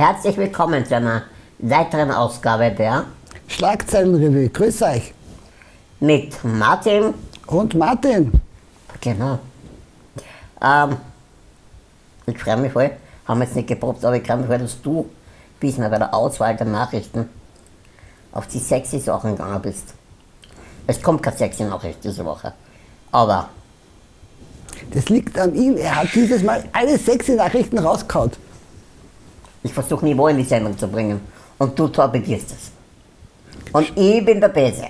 Herzlich willkommen zu einer weiteren Ausgabe der Schlagzeilenrevue. Grüß euch. mit Martin. Und Martin. Genau. Ähm, ich freue mich voll, haben wir jetzt nicht geprobt, aber ich freue mich voll, dass du diesmal bei der Auswahl der Nachrichten auf die sexy Sachen gegangen bist. Es kommt keine sexy Nachricht diese Woche. Aber Das liegt an ihm. Er hat dieses Mal alle sexy Nachrichten rausgehauen. Ich versuche Niveau in die Sendung zu bringen. Und du torpedierst es. Und ich bin der Böse.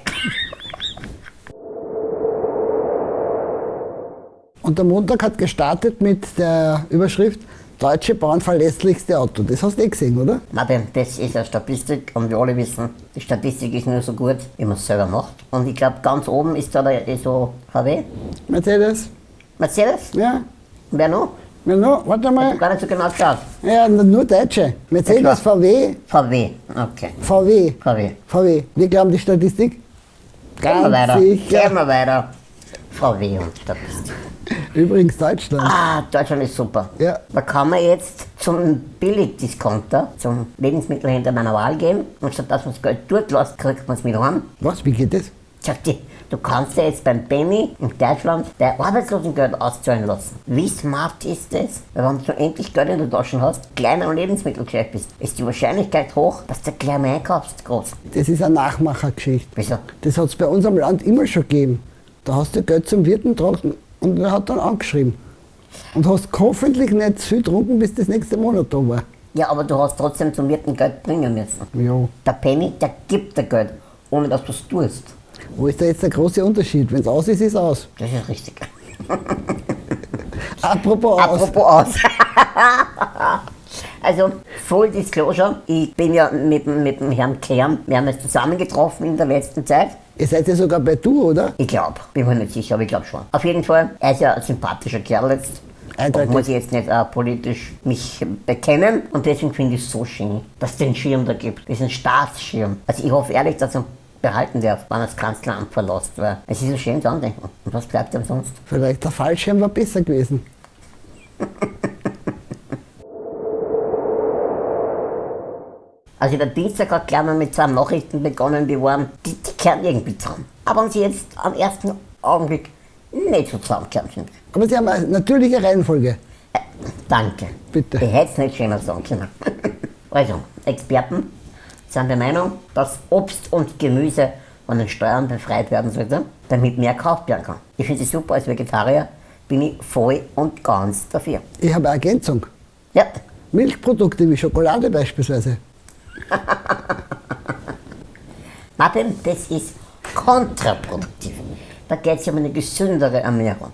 Und der Montag hat gestartet mit der Überschrift Deutsche Bahn verlässlichste Auto. Das hast du eh gesehen, oder? Martin, das ist eine Statistik und wir alle wissen, die Statistik ist nur so gut, wie man es selber macht. Und ich glaube, ganz oben ist da der so VW. Mercedes? Mercedes? Ja. Wer noch? Ja, no, warte mal. gar nicht so genau geschaut. Ja, nur Deutsche. Mercedes, Ja. VW, VW, okay. VW, VW. VW. Wir glauben die Statistik? Gehen wir weiter. Sicher. Gehen wir weiter. VW und Statistik. Übrigens Deutschland. Ah, Deutschland ist super. Ja. Da kann man jetzt zum Billigdiscounter, zum Lebensmittelhändler meiner Wahl gehen und statt dass man das Geld dort lässt, kriegt man es mit heim. Was, wie geht das? Sagt die, du kannst dir jetzt beim Benny in Deutschland dein Arbeitslosengeld auszahlen lassen. Wie smart ist das? Weil wenn du endlich Geld in der Tasche hast, kleiner am Lebensmittelgeschäft bist, ist die Wahrscheinlichkeit hoch, dass du gleich mehr einkaufst, groß. Das ist eine Nachmachergeschichte. Wieso? Das hat es bei uns am Land immer schon gegeben. Da hast du Geld zum Wirten getragen und er hat dann angeschrieben. Und hast hoffentlich nicht zu viel getrunken, bis das nächste Monat da war. Ja, aber du hast trotzdem zum Wirten Geld bringen müssen. Ja. Der Penny, der gibt dir Geld, ohne dass du es tust. Wo ist da jetzt der große Unterschied? Wenn es aus ist, ist es aus. Das ist richtig. Apropos aus. Apropos aus. also, Full Disclosure, ich bin ja mit, dem- mit dem Herrn Kern, wir haben uns zusammengetroffen in der letzten Zeit. Ihr seid ja sogar bei Du, oder? Ich glaube, bin mir nicht sicher, aber ich glaube schon. Auf jeden Fall, er ist ja ein sympathischer Kerl jetzt. Eindeutig. Muss ich jetzt nicht äh, politisch mich bekennen. Und deswegen finde ich es so schön, dass es den Schirm da gibt. Diesen Staatsschirm. Also ich hoffe ehrlich, dass er ihn behalten darf, wenn das Kanzleramt verlässt. Weil es ist so schön zu andenken. Und was bleibt ihm sonst? Vielleicht der Fallschirm war besser gewesen. Also der Dienstag hat gleich mal mit zwei Nachrichten begonnen, die waren, die, die kehren irgendwie zusammen. Aber wenn sie jetzt am ersten Augenblick nicht so zusammenkehren sind. Aber sie haben eine natürliche Reihenfolge. Äh, danke. Bitte. Ich hätte es nicht schöner sagen können. also, Experten sind der Meinung, dass Obst und Gemüse von den Steuern befreit werden sollte, damit mehr gekauft werden kann. Ich finde es super, als Vegetarier bin ich voll und ganz dafür. Ich habe eine Ergänzung. Ja, Milchprodukte wie Schokolade beispielsweise. Martin, das ist kontraproduktiv. Da geht es um eine gesündere Ernährung.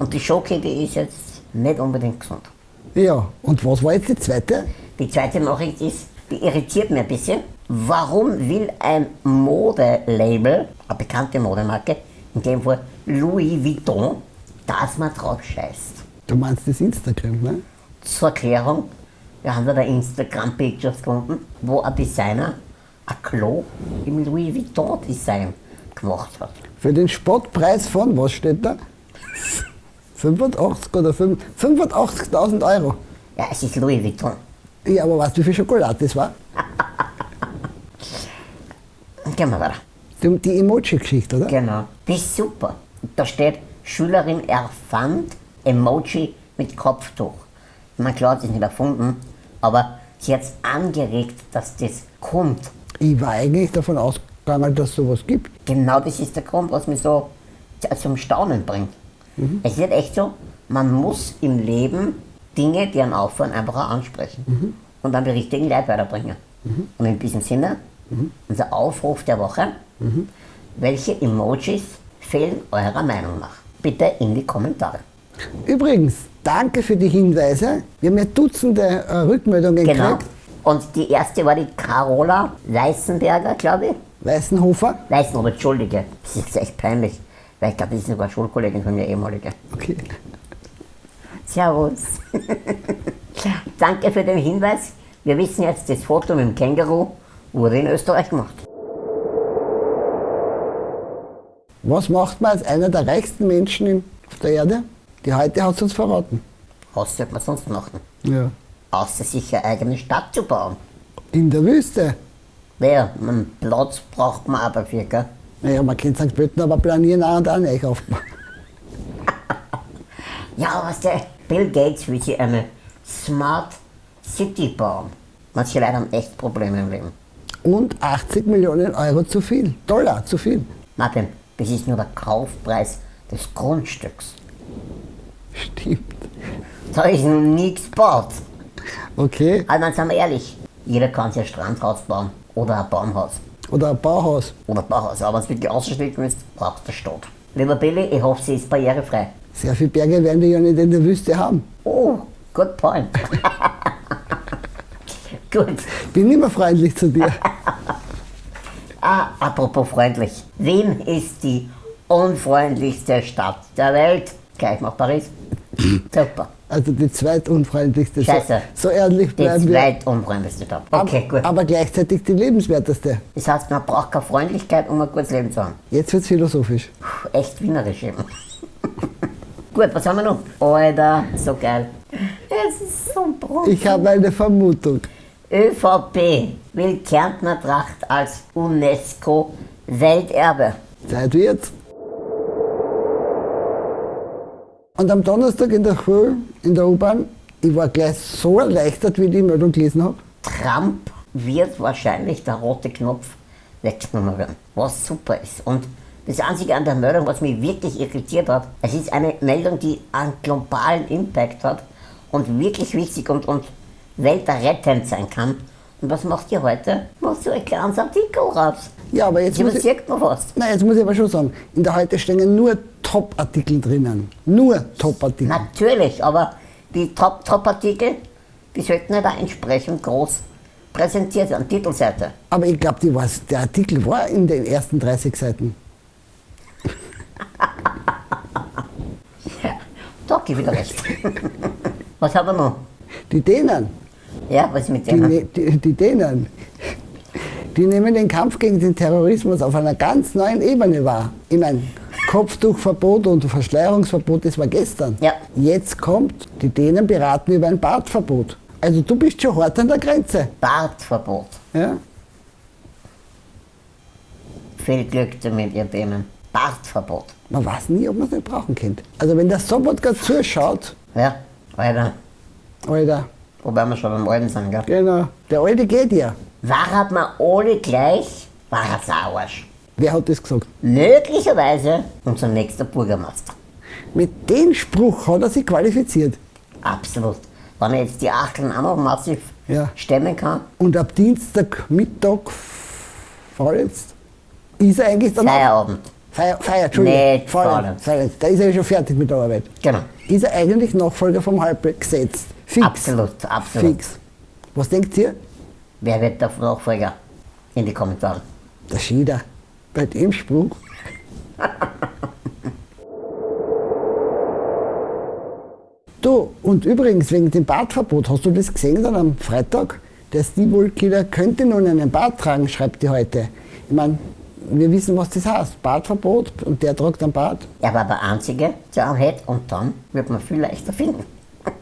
Und die Schoki, die ist jetzt nicht unbedingt gesund. Ja, und was war jetzt die zweite? Die zweite Nachricht ist, irritiert mich ein bisschen. Warum will ein Modelabel, eine bekannte Modemarke, in dem Fall Louis Vuitton, dass man drauf scheißt? Du meinst das Instagram, ne? Zur Erklärung, wir haben da Instagram-Pictures gefunden, wo ein Designer ein Klo im Louis Vuitton-Design gemacht hat. Für den Spottpreis von, was steht da? 85 oder 5 85.000 Euro. Ja, es ist Louis Vuitton. Ja, aber weißt du, wie viel Schokolade das war? Gehen wir weiter. Die, die Emoji-Geschichte, oder? Genau. Das ist super. Da steht, Schülerin erfand Emoji mit Kopftuch. Meine, klar hat sie es nicht erfunden, aber sie hat es angeregt, dass das kommt. Ich war eigentlich davon ausgegangen, dass es sowas gibt. Genau das ist der Grund, was mich so zum Staunen bringt. Es ist halt echt so, man muss im Leben Dinge, die einen auffallen, einfach auch ansprechen und dann die richtigen Leute weiterbringen. Und in diesem Sinne, unser Aufruf der Woche, welche Emojis fehlen eurer Meinung nach? Bitte in die Kommentare. Übrigens, danke für die Hinweise. Wir haben ja Dutzende äh, Rückmeldungen Genau. gekriegt. Und die erste war die Carola Weißenberger, glaube ich. Weißenhofer. Weißenberger, Entschuldige. Das ist jetzt echt peinlich. Weil ich glaube, das ist sogar Schulkollegin von mir, ehemalige. Okay. Servus. Danke für den Hinweis. Wir wissen jetzt, das Foto mit dem Känguru wurde in Österreich gemacht. Was macht man als einer der reichsten Menschen auf der Erde? Die heute hat es uns verraten. Was sollte man sonst machen? Ja. außer sich eine eigene Stadt zu bauen. In der Wüste. Naja, einen Platz braucht man auch dafür, gell? Naja, man kann St. Pölten aber planieren auch und auch nicht aufbauen. Ja, was der Bill Gates will sich eine Smart City bauen. Manche Leute haben echt Probleme im Leben. Und 80 Millionen Euro zu viel. Dollar zu viel. Martin, das ist nur der Kaufpreis des Grundstücks. Stimmt. Da ist noch nichts gebaut. Okay. Aber dann sind wir ehrlich, jeder kann sich ein Strandhaus bauen oder ein Baumhaus Oder ein Bauhaus. oder ein Bauhaus. Aber wenn du wirklich ausschließen willst, brauchst du eine Stadt. Lieber Billy, ich hoffe, sie ist barrierefrei. Sehr viele Berge werden die ja nicht in der Wüste haben. Oh, good point. Gut. Bin immer freundlich zu dir. Ah, apropos freundlich. Wien ist die unfreundlichste Stadt der Welt. Gleich nach Paris. Super. Also die zweitunfreundlichste. Scheiße. So, so ehrlich Die bleiben wir. zweitunfreundlichste Stadt. Okay, aber, gut. aber gleichzeitig die lebenswerteste. Das heißt, man braucht keine Freundlichkeit, um ein gutes Leben zu haben. Jetzt wird's philosophisch. Puh, echt wienerisch eben. Gut, was haben wir noch? Alter, so geil. Es ist so brutal. Ich habe eine Vermutung. ÖVP will Kärntner Tracht als UNESCO-Welterbe. Zeit wird's. Und am Donnerstag in der Schule, in der U-Bahn, ich war gleich so erleichtert, wie ich die Meldung gelesen habe. Trump wird wahrscheinlich der rote Knopf weggenommen werden, was super ist. Und das Einzige an der Meldung, was mich wirklich irritiert hat, es ist eine Meldung, die einen globalen Impact hat und wirklich wichtig und, und weltrettend sein kann. Und was macht ihr heute? Macht so ein kleines Artikel raus. Ja, aber jetzt muss ich, man was. nein, jetzt muss ich aber schon sagen, in der Heute stehen nur Top-Artikel drinnen. Nur Top-Artikel. Natürlich, aber die Top- Top-Artikel, die sollten nicht auch entsprechend groß präsentiert werden, Titelseite. Aber ich glaube, der Artikel war in den ersten 30 Seiten. Gebe ich dir recht. was haben wir noch? Die Dänen, Ja, was ist mit die, denen? ne- die, die Dänen, die nehmen den Kampf gegen den Terrorismus auf einer ganz neuen Ebene wahr. Ich meine, Kopftuchverbot und Verschleierungsverbot, das war gestern. Ja. Jetzt kommt, die Dänen beraten über ein Bartverbot. Also du bist schon hart an der Grenze. Bartverbot. Ja? Viel Glück damit, ihr Themen. Bartverbot. Man weiß nie, ob man es nicht brauchen könnte. Also wenn der Sobotka zuschaut, Ja, Alter, Alter, wobei wir schon beim Alten sind, gell? genau, der Alte geht ja. War hat man alle gleich, war er Sauersch. Wer hat das gesagt? Möglicherweise unser nächster Bürgermeister. Mit dem Spruch hat er sich qualifiziert. Absolut. Wenn er jetzt die Achteln auch noch massiv Ja. stemmen kann, Und ab Dienstagmittag vorletzt ist er eigentlich dann Feierabend. Feier, Feier, Entschuldigung. Nicht vorletzt. Da ist er ja schon fertig mit der Arbeit. Genau. Ist er eigentlich Nachfolger vom Halbrecht gesetzt? Fix. Absolut, absolut. Fix. Was denkt ihr? Wer wird der Nachfolger? In die Kommentare. Der Schieder. Bei dem Spruch. du, und übrigens wegen dem Bartverbot, hast du das gesehen dann am Freitag? Der Steve Killer könnte nun einen Bart tragen, schreibt die heute. Ich meine, wir wissen, was das heißt. Bartverbot und der tragt einen Bart. Er war der Einzige, der einen hat und dann wird man viel leichter finden.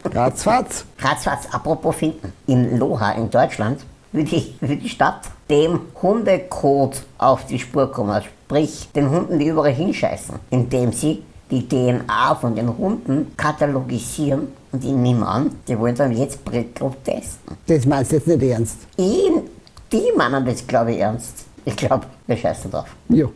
Ratzfatz. Ratzfatz, apropos finden. In Loha in Deutschland will die, will die Stadt dem Hundecode auf die Spur kommen, sprich den Hunden, die überall hinscheißen, indem sie die DNA von den Hunden katalogisieren und die nehmen an, die wollen dann jetzt Brettel testen. Das meinst du jetzt nicht ernst? Ich, die meinen das, glaube ich, ernst. Ich glaube, wir scheißen drauf. Ja.